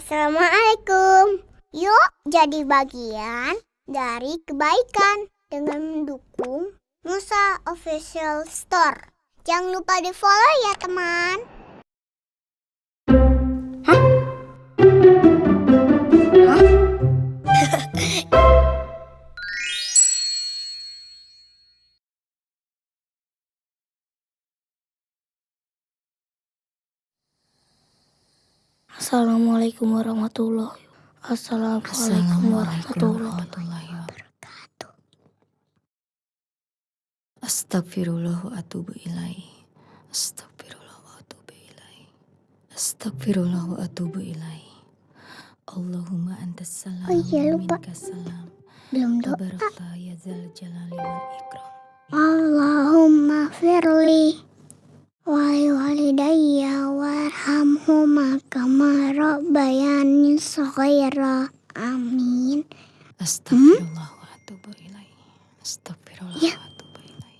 Assalamualaikum. Yuk jadi bagian dari kebaikan dengan mendukung Musa Official Store. Jangan lupa di follow ya teman. Assalamualaikum warahmatullahi Assalamualaikum warahmatullahi wabarakatuh. Astagfirullah wa atubu ilaih. Astagfirullah wa atubu ilaih. Astagfirullah wa atubu ilaih. Allahumma antas salam Oh iya, wa lupa. minkas salam. Belum doa. Ya zal jalali wal ikram. Allahumma firli wali walidayya rabbayani shaghira. Amin. Astagfirullah wa atubu ilaih. Astagfirullah Ya. wa atubu ilaih.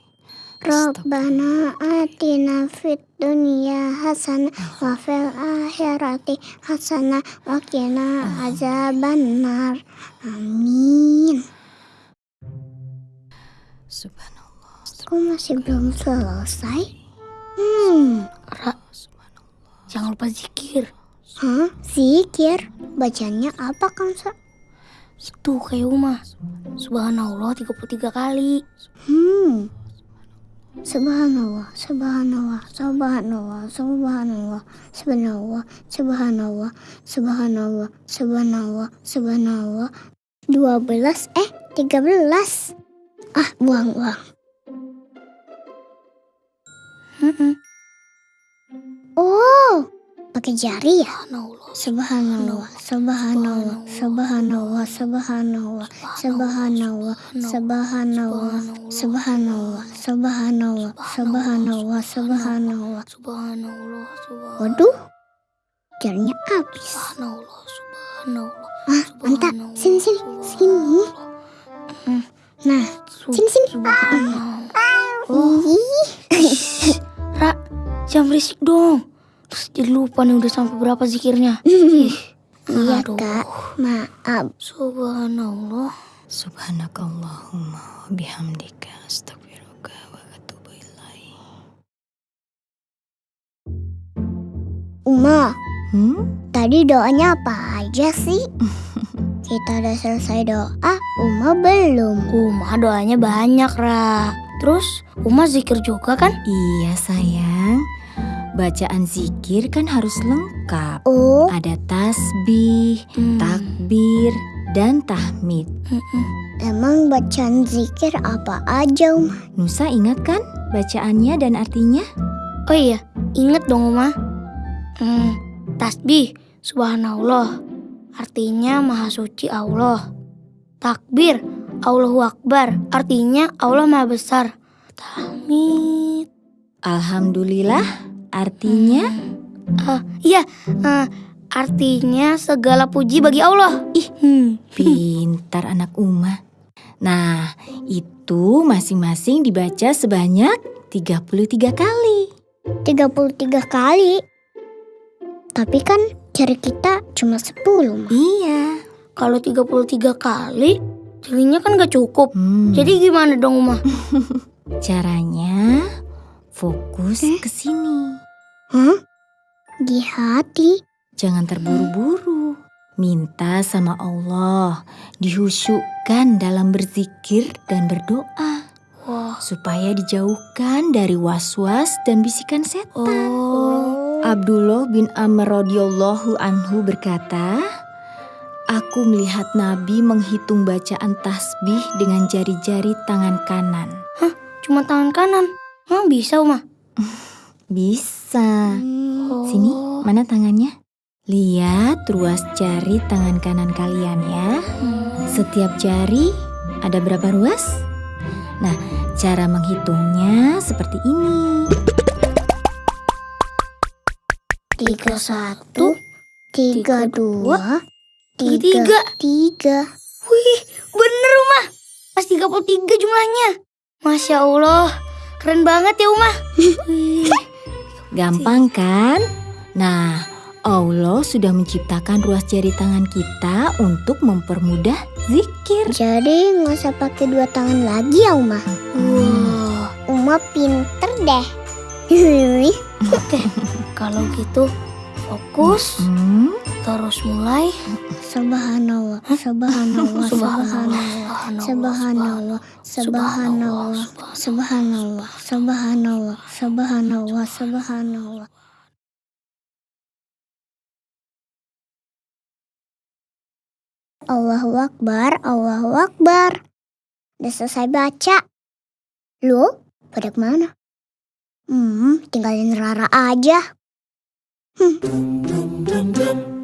Rabbana atina fid dunya hasanah wa fil akhirati hasanah wa qina azabannar. Amin. Subhanallah. Kok masih belum selesai? Hmm, Ra, jangan lupa zikir. hah? Zikir? Bacanya apa kan? Sa? Itu kayak Uma. Subhanallah 33 kali. Hmm. Subhanallah, subhanallah, subhanallah, subhanallah, subhanallah, subhanallah, subhanallah, subhanallah, subhanallah. 12 eh 13. Ah, buang, buang. Mm-mm. Oh, pakai jari ya? Subhanallah. Subhanallah, subhanallah, subhanallah, subhanallah, subhanallah, subhanallah, subhanallah, subhanallah, subhanallah, subhanallah. Subhanallah. Waduh, jarinya habis. Subhanallah. Subhanallah. Ah, mantap. Sini, sini, sini. Hmm. Nah, sini, sini. Ra, jangan berisik dong. Terus jadi lupa nih udah sampai berapa zikirnya. Ih, Iya, aduh. Kak. Maaf. Subhanallah. Subhanakallahumma bihamdika astaghfiruka wa atubu ilaih. Uma, Hmm? tadi doanya apa aja sih? Kita udah selesai doa, Uma belum. Uma doanya banyak, Ra. Terus Uma zikir juga kan? Iya sayang. Bacaan zikir kan harus lengkap. Oh, Ada tasbih, Hmm. takbir, dan tahmid. Emang bacaan zikir apa aja, Uma? Nusa ingat kan bacaannya dan artinya? Oh iya, inget dong Uma. Hmm, tasbih, subhanallah. Artinya maha suci Allah. Takbir, Allahu Akbar. Artinya Allah maha besar. Tahmid. Alhamdulillah artinya Ah, iya, eh, artinya segala puji bagi Allah. Ih, hmm. pintar anak Uma. Nah, itu masing-masing dibaca sebanyak 33 kali. 33 kali. Tapi kan jari kita cuma 10, Ma. Iya. Kalau 33 kali, jadinya kan gak cukup. Hmm. Jadi gimana dong, Uma? Caranya fokus ke sini. Hah? Di hati. Jangan terburu-buru. Minta sama Allah dihusyukkan dalam berzikir dan berdoa Wah, supaya dijauhkan dari was-was dan bisikan setan. oh. Abdullah bin Amr radhiyallahu anhu berkata, Aku melihat Nabi menghitung bacaan tasbih dengan jari-jari tangan kanan. Cuma tangan kanan. Emang bisa, Uma? Bisa. Oh. Sini, mana tangannya? Lihat ruas jari tangan kanan kalian ya. Hmm. Setiap jari ada berapa ruas? Nah, cara menghitungnya seperti ini. Tiga satu, tiga dua, tiga. tiga tiga. Wih, bener, Uma. Pas 33 jumlahnya. Masya Allah. Keren banget ya, Uma. Gampang kan? Nah, Allah sudah menciptakan ruas jari tangan kita untuk mempermudah zikir. Jadi nggak usah pakai dua tangan lagi ya Uma. Wah, Uma pinter deh. Kalau gitu fokus Hmm, terus mulai. Subhanallah, subhanallah, subhanallah, subhanallah, subhanallah, subhanallah, subhanallah, subhanallah, subhanallah. Allahu Akbar, Allahu Akbar. Udah selesai baca. Lu, pada ke mana? Hmm, tinggalin Rara aja. Dum dum dum dum.